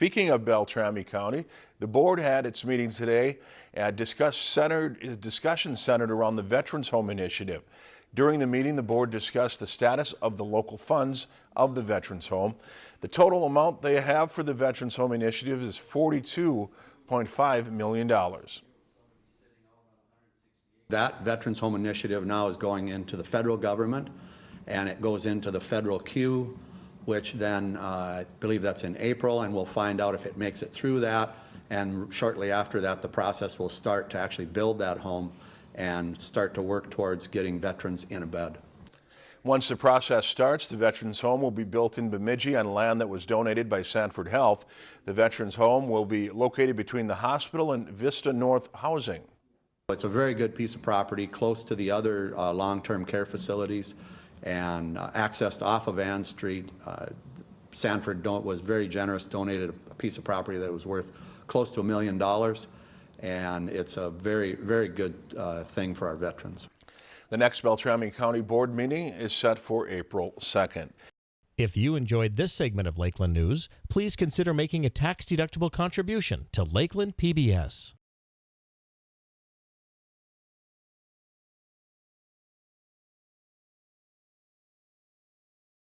Speaking of Beltrami County, the board had its meeting today and discussed centered, discussion centered around the Veterans Home Initiative. During the meeting, the board discussed the status of the local funds of the Veterans Home. The total amount they have for the Veterans Home Initiative is $42.5 million. That Veterans Home Initiative now is going into the federal government, and it goes into the federal queue, which then, uh, I believe that's in April, and we'll find out if it makes it through that. And shortly after that, the process will start to actually build that home and start to work towards getting veterans in a bed. Once the process starts, the Veterans Home will be built in Bemidji on land that was donated by Sanford Health. The Veterans Home will be located between the hospital and Vista North Housing. It's a very good piece of property, close to the other uh, long-term care facilities and uh, accessed off of Anne Street. Uh, Sanford don- was very generous, donated a piece of property that was worth close to a million dollars, and it's a very, very good uh, thing for our veterans. The next Beltrami County Board meeting is set for April 2nd. If you enjoyed this segment of Lakeland News, please consider making a tax-deductible contribution to Lakeland PBS.